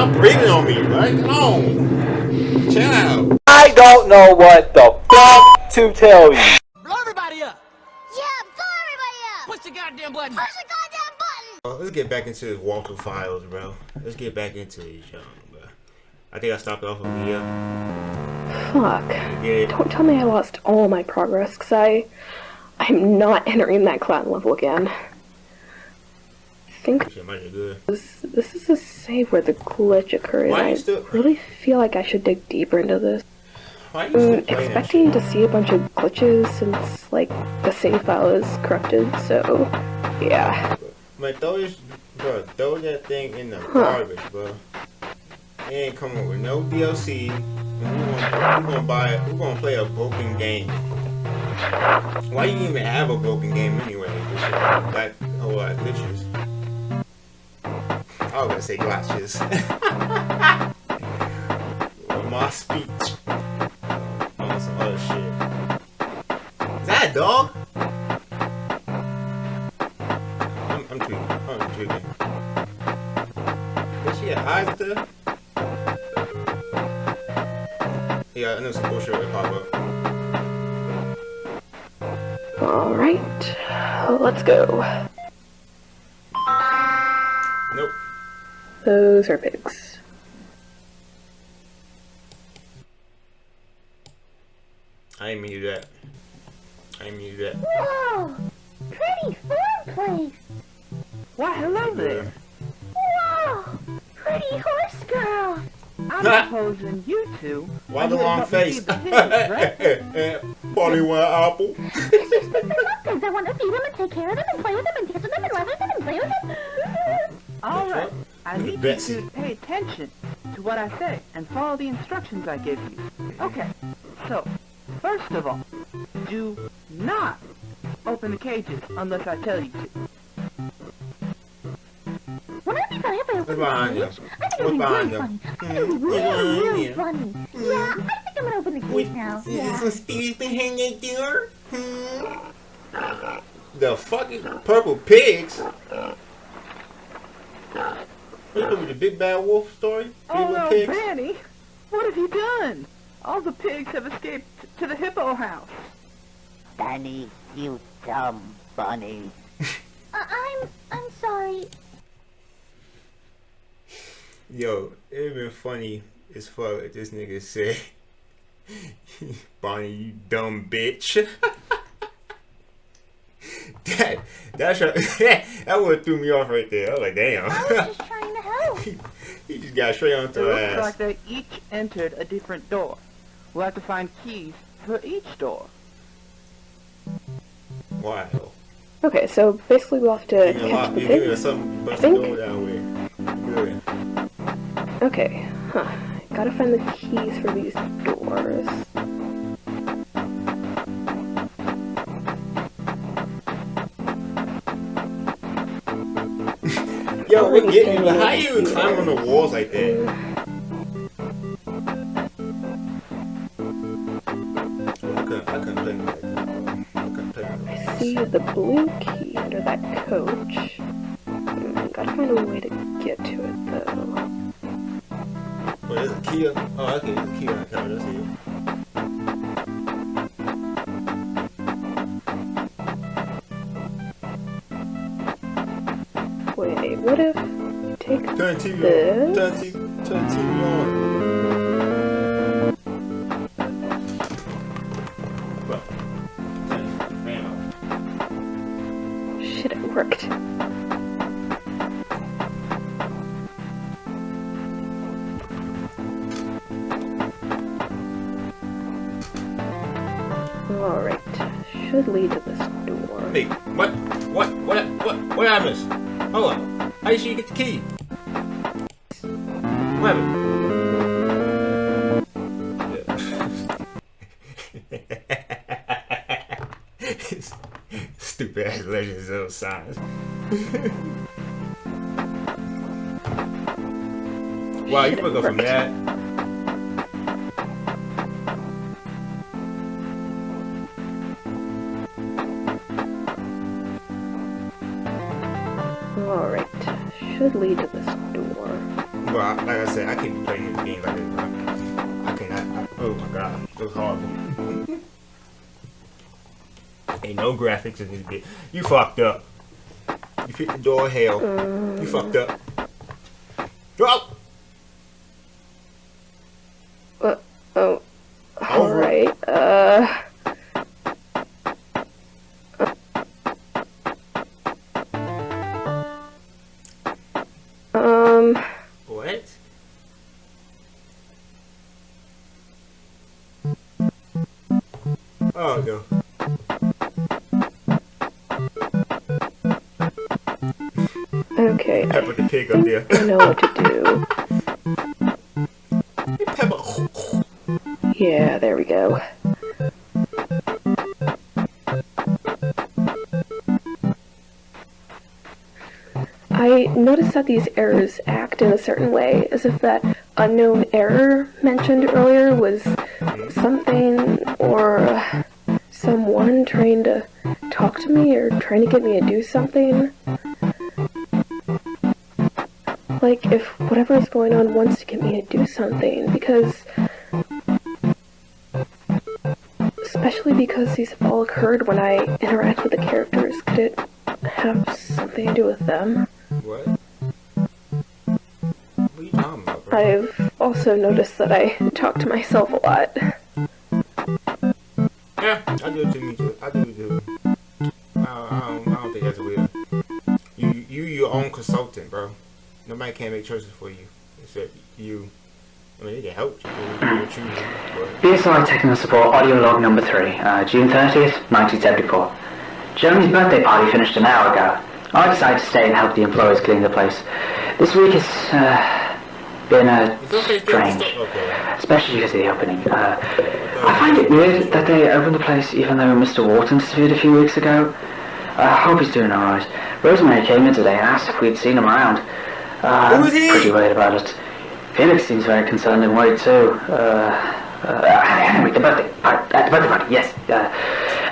stop breathing on me, right? Come on. Chill out. I don't know what the fuck to tell you. Blow everybody up! Yeah, blow everybody up! Push the goddamn button! Push the goddamn button! Oh, let's get back into this walkthrough files, bro. Let's get back into these, young, bro. I think I stopped off over here. Fuck. Yeah. Don't tell me I lost all my progress, because I... I'm not entering that clan level again. I think Shit might be good. this, this is a save where the glitch occurred. I really feel like I should dig deeper into this. Why I'm expecting to see a bunch of glitches since, like, the save file is corrupted, so... Yeah. Man, throw this, bro, throw that thing in the garbage, bro. It ain't coming with no DLC. We're gonna, we gonna buy, we're gonna play a broken game. Why you even have a broken game anyway? That lot of glitches. I was gonna say glitches. My speech. On some other shit. Is that a dog? I'm, I'm tweaking. I'm tweaking. Does she have eyes there? Yeah, I know some bullshit would pop up. Alright. Let's go. Those are pigs. I didn't mean that. I didn't mean that. Whoa! Pretty farm place! Why, hello there. Whoa! Pretty horse girl! I'm supposing you two. Why are the here to long help me face? feed the pigs, right? Bonnie one apple. It's just because I want to feed them and take care of them and play with them and kiss them and love them and play with them. All right. Fuck? I Look at need you to pay attention to what I say and follow the instructions I give you. Okay. So, first of all, do not open the cages unless I tell you to. Wouldn't it be I What's opened behind you? I think it What's be behind really you? funny. I it would be really, really you? funny. Yeah, I think I'm gonna open the cage now. Yeah. speeds behind that door? Hmm. The fucking purple pigs? What you doing with the big bad wolf story? Oh little no, pigs? Benny! What have you done? All the pigs have escaped to the hippo house. Danny, you dumb bunny. Uh, I'm, I'm sorry. Yo, it'd been funny as fuck if this nigga said, Bonnie, you dumb bitch. that, that's your, that would threw me off right there. I was like, I was damn. Just trying to help. he just got straight on It to looks ass. like they each entered a different door. We'll have to find keys for each door. Why? Okay, so basically we'll have to Give catch lot. the You give me pigs. something think- down with. Good. Okay, huh. Gotta find the keys for these doors. Yo, Already what get me? How over you even here. climb on the walls like that? I couldn't, play. I couldn't play like. See the blue key under that coach. Hmm, gotta find a way to get to it though. Oh, there's a key. on- Oh, okay, there's a key Turn TV on. this? Turn TV, turn TV on. Well, turn the fan off. Shit, it worked. Alright, should lead to this door. Hey, what? What? What? What? What I miss? Hold on. How did she get the key? Stupid ass legends of science. wow, you go from that. Alright, should lead to this. But I, like I said, I can't be playing this game like this. Bro. I cannot. I, oh my god, it was horrible. Ain't no graphics in this bit. You fucked up. You hit the door hell. You fucked up. Drop. Oh no. okay, I Pepper the pig up there. I know what to do. Pepper. Yeah, there we go. I noticed that these errors act in a certain way, as if that unknown error mentioned earlier was something or someone trying to talk to me or trying to get me to do something. Like if whatever is going on wants to get me to do something, because especially because these have all occurred when I interact with the characters. Could it have something to do with them? What? What are you talking about, bro? I've also noticed that I talk to myself a lot. Nobody can make choices for you except you. I mean, they can help you. BSI Technical Support Audio Log Number 3, uh, June 30th, 1974. Jeremy's birthday party finished an hour ago. I decided to stay and help the employees clean the place. This week has uh, been uh, Is strange, Okay. especially because of the opening. Uh, I find it weird that they opened the place even though Mr. Wharton disappeared a few weeks ago. I hope he's doing alright. Rosemary came in today and asked if we'd seen him around. Uh, is he? Pretty worried about it. Felix seems very concerned and worried too. Uh, uh, anyway, the birthday party, uh, the birthday party, yes. Uh,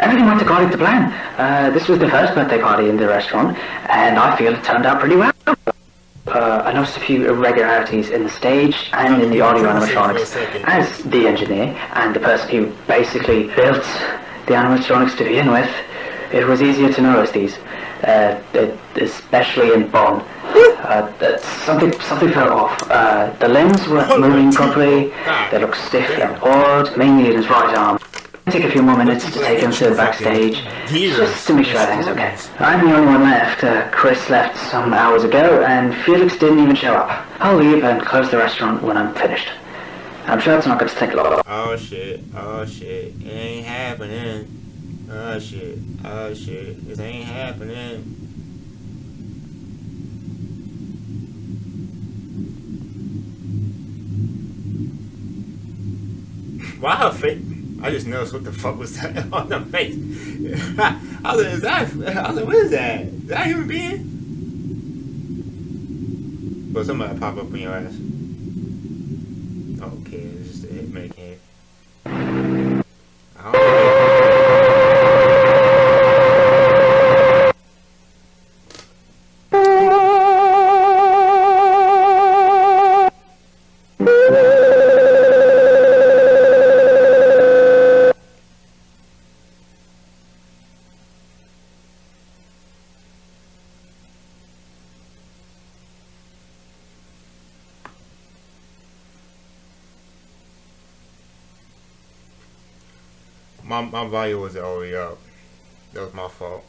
everything went according to plan. Uh, this was the first birthday party in the restaurant, and I feel it turned out pretty well. Uh, I noticed a few irregularities in the stage and in the audio animatronics. As the engineer and the person who basically built the animatronics to begin with, it was easier to notice these, uh, especially in Bonn. Uh, that something something felt off. Uh, the limbs weren't moving properly. They looked stiff and odd, mainly in his right arm. Take a few more minutes to take him to the backstage, just to make sure everything's okay. I'm the only one left. Uh, Chris left some hours ago, and Felix didn't even show up. I'll leave and close the restaurant when I'm finished. I'm sure it's not going to take long. Oh shit. Oh shit. It ain't happening. Oh shit. Oh shit. This ain't happening. Her face? I just noticed what the fuck was that on the face. I was like, is that? I was like, what is that? Is that a human being? But somebody pop up in your ass. Okay, it's just a hitman can. My volume was way up. That was my fault.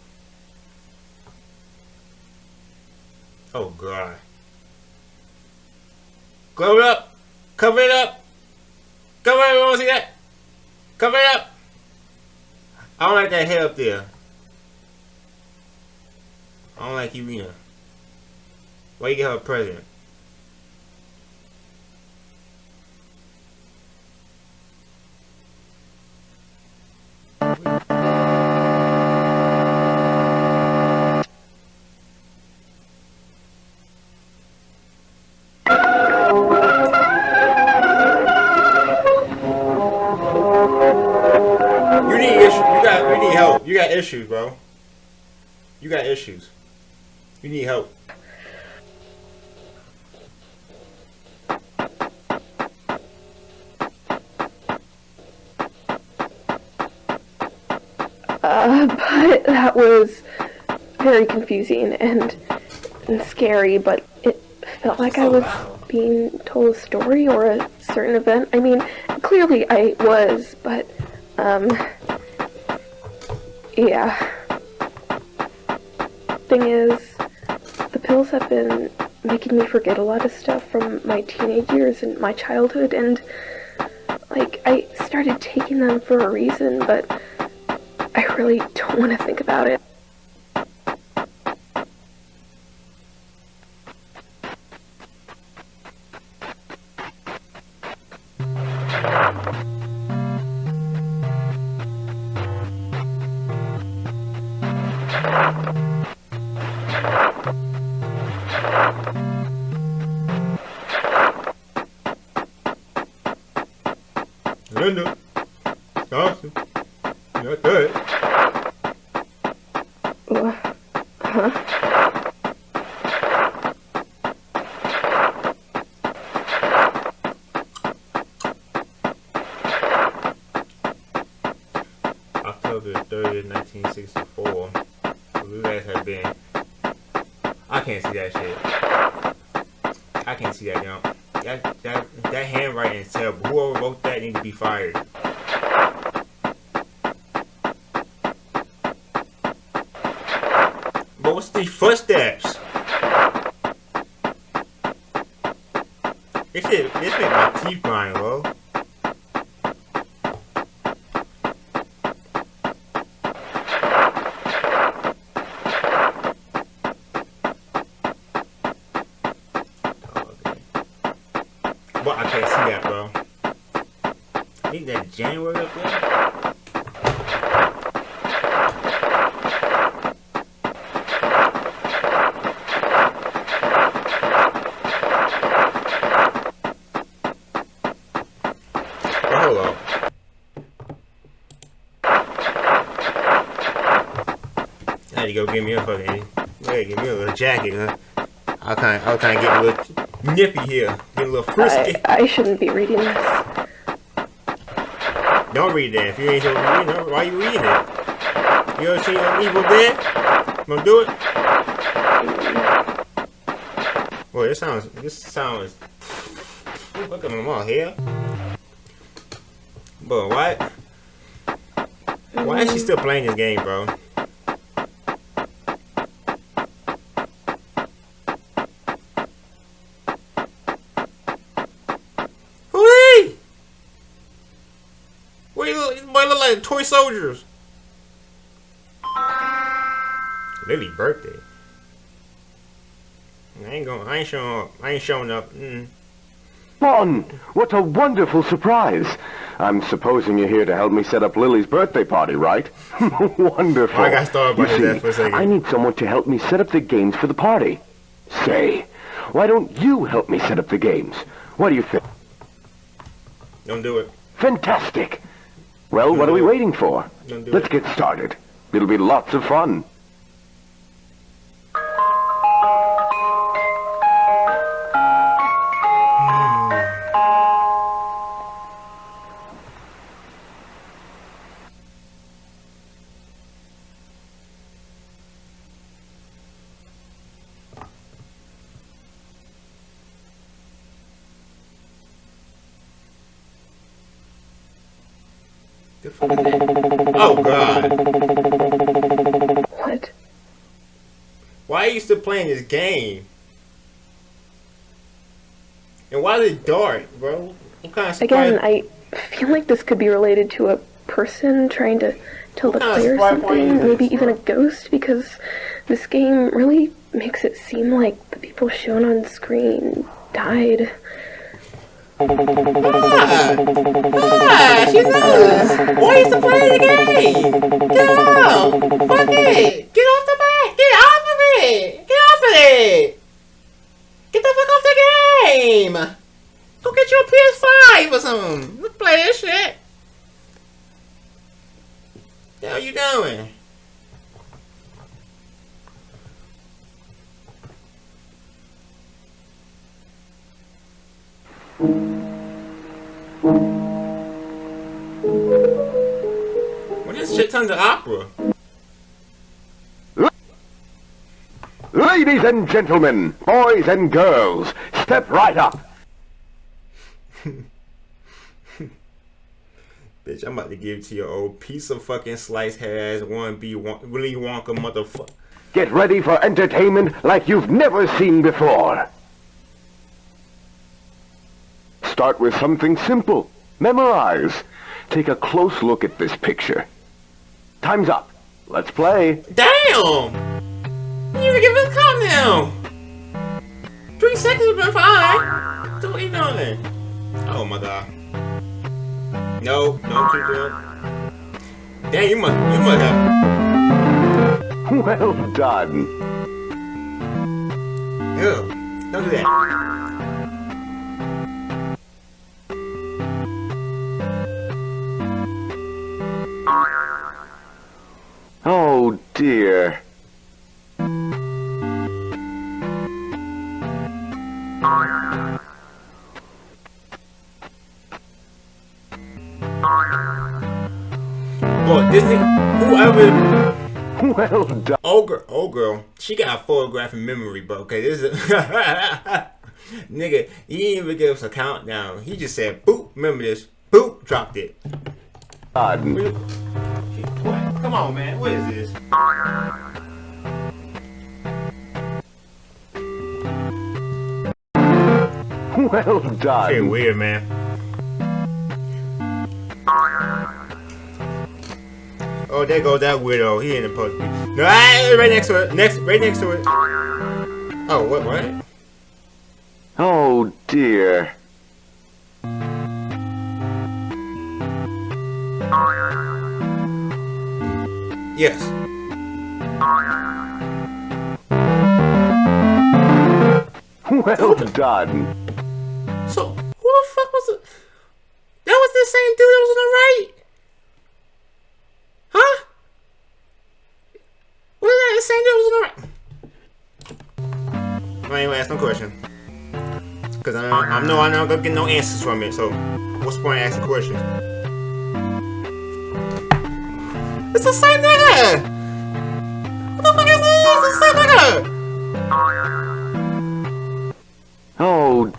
Oh god. Cover it up! Cover it up! Cover it! Wanna see that! Cover it up! I don't like that head up there. I don't like you Irina. Why you get her a present? You need issues. You got. You need help. You need issue you got you need help. You got issues, bro. You got issues. You need help. Uh, but that was very confusing and, and scary, but it felt like I was being told a story or a certain event. I mean, clearly I was, but, um, yeah. Thing is, the pills have been making me forget a lot of stuff from my teenage years and my childhood, and, like, I started taking them for a reason, but I really don't want to think about it. 3rd, 1964. You guys have been... I can't see that shit. I can't see that jump. That, that, that handwriting is terrible. Whoever wrote that needs to be fired. But what's the footsteps? This shit, this shit my teeth grind, bro. But I can't see that, bro. I think that January up there. Go get me a fucking, yeah, give me a little jacket, huh? I kind, I kind of get a little nippy here, a little frisky. I, I shouldn't be reading this. Don't read that. If you ain't gonna read it, why you reading it? You ever seen an Evil Dead? Gonna do it? Boy, this sounds. This sounds. Look at them all here. But why? Why is she still playing this game, bro? Toy soldiers. Lily birthday. I ain't going. I ain't showing up. I ain't showing up. Mm. Mon, what a wonderful surprise. I'm supposing you're here to help me set up Lily's birthday party, right? wonderful. I got started by You that see, for a second. I need someone to help me set up the games for the party. Say, why don't you help me set up the games? What do you think? Don't do it. Fantastic. Well, what are we waiting for? Let's get started. It'll be lots of fun. Oh, oh God! What? Why are you still playing this game? And why is it dark, bro? What kind of? Again, I feel like this could be related to a person trying to tell the What kind player surprise party is something, maybe this, even a ghost, because this game really makes it seem like the people shown on screen died. Ah, she knows. Why is the play the game? Get out! Fuck it! Get off the back! Get off of it! Get off of it! Get the fuck off the game! Go get your PS5 or something. Let's play this shit. The hell you doing? What is shit tons of opera, Ladies and gentlemen, boys and girls, step right up. Bitch, I'm about to give to your old piece of fucking slice has one B one Willy Wonka motherfucker. Get ready for entertainment like you've never seen before. Start with something simple. Memorize. Take a close look at this picture. Time's up. Let's play. Damn! You even give it a countdown! Three seconds been fine! What you doing? Oh my god. No, no, too good. Damn, you must, you must have. Well done. Ew, don't do that. Oh dear. Boy, this nigga, whoever, Well done. old girl, old girl, she got a photographic memory, but okay, this is nigga, he didn't even give us a countdown. He just said, boop, remember this, boop, dropped it. Done. Come on, man, what is this? Well Shit done. weird, man. Oh, there goes that weirdo. He ain't supposed to be. No, right next to it. Next, right next to it. Oh, what? What? Oh dear. Yes. Well done. So, who the fuck was it? That was the same dude that was on the right. Huh? Was that the same dude that was on the right? I ain't gonna ask no question. Cause I know I know I'm not gonna get no answers from it. So, what's the point of asking questions? It's the same nigga. What the fuck is this? It's the same nigga. Oh,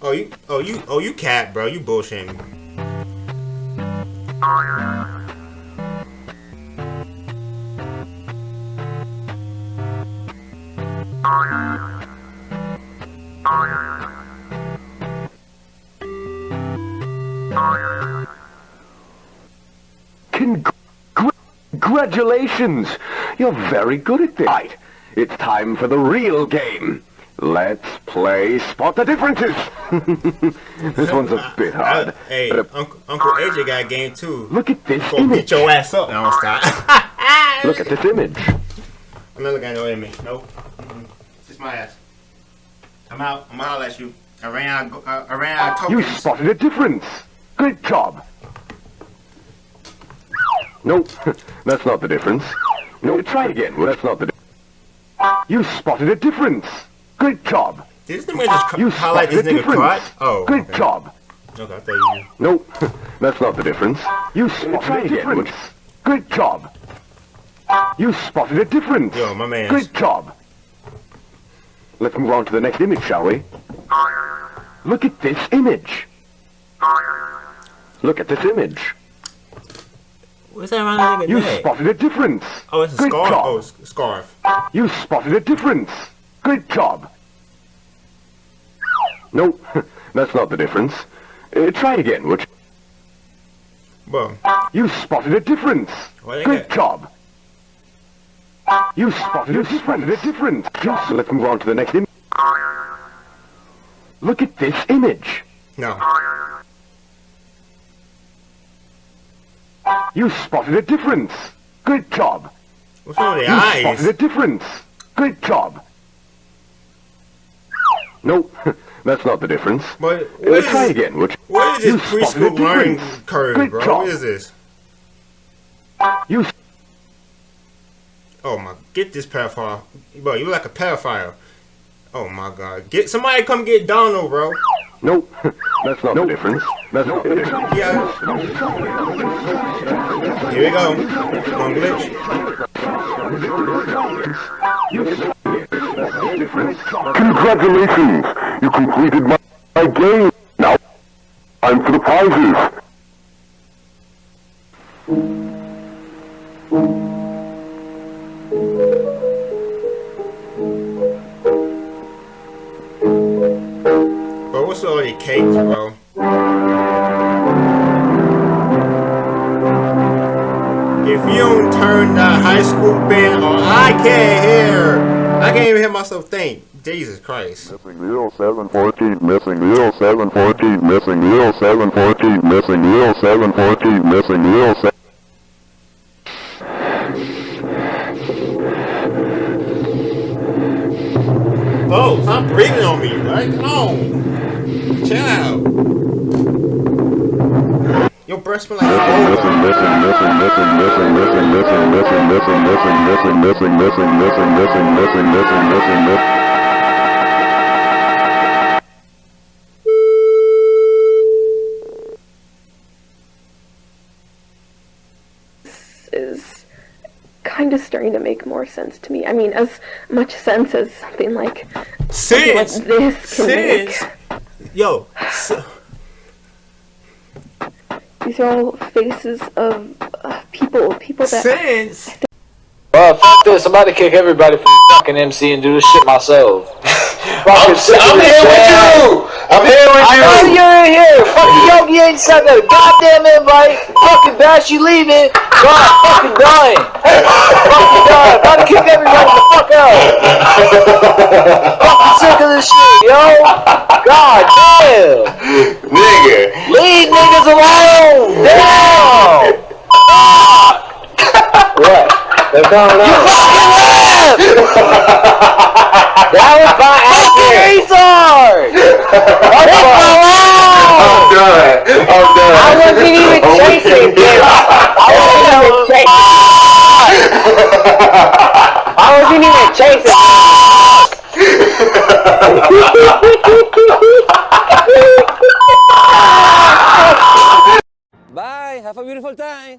Oh you, oh you, oh you cat, bro. You bullshitting. Congratulations! You're very good at this. Right, it's time for the real game. Let's play Spot the Differences. this one's a bit hard. Uh, hey, but, uh, Uncle, Uncle AJ got a game too. look at this Go image. beat your ass up. No, stop. Look at this image. I'm not looking at no image. Nope. Mm-mm. It's my ass. I'm out. I'm gonna holler at you. I ran out. Uh, I ran out of You spotted a difference. Good job. Nope, that's not the difference. No, try again. Well that's not the difference. You spotted a difference. Good job. This nigga just You highlight this nigga difference. crotch? Oh. Good okay. job. Okay, you. Nope, that's not the difference. You spotted a difference. Good job. You spotted a difference. Yo, my man. Good job. Let's move on to the next image, shall we? Look at this image. Look at this image. What's that around the nigga You neck? spotted a difference. Oh, it's a Good scarf. job. Oh, it's a scarf. You spotted a difference. Good job. No, that's not the difference. Uh, try it again, would you? Bro, You spotted a difference. Well, Good got- job. You spotted a difference. Spotted a difference. Just let's move on to the next image. Look at this image. no. You spotted a difference. Good job. What's wrong with the You eyes? spotted a difference. Good job. Nope, that's not the difference. But Uh, what try again, you? what is this preschool learning curve, Good bro? job. What is this? You Oh my, get this pedophile. Bro, you look like a pedophile. Oh my god. Get somebody come get Donald, bro. Nope, that's not the difference. That's not the difference. Yeah. Here we go. One glitch. Congratulations! You completed my, my game. Now, time for the prizes. What's all your cakes, bro? If you don't turn the high school band on, I can't hear. I can't even hear myself think. Jesus Christ. Missing 0714, missing 0714, missing 0714, missing 0714, missing 07. Oh, stop breathing on me, right? Come on. Chill out. Your like is kind of starting to make more sense to me. I mean, as much sense as something like, sense. This can sense. make since, yo, s- These are all faces of uh, people, people that since, Well, f this. I'm about to kick everybody from fucking MC and do this shit myself. I'm, I'm here with you. I'm here with I know you. you're in here. Fucking Yogi ain't sent that goddamn invite. Fucking Bash, you leaving. God, fucking dying. fucking dying. About to kick everybody the fuck out. fucking sick of this shit, yo. God damn. Nigga. Leave niggas alone. Damn. what? They're going on. You fucking left. that was by accident. Retard. Leave me alone. I'm done. I'm done. I wasn't even oh, chasing with him. I wasn't even chasing. I wasn't even chasing. Bye. Have a beautiful time.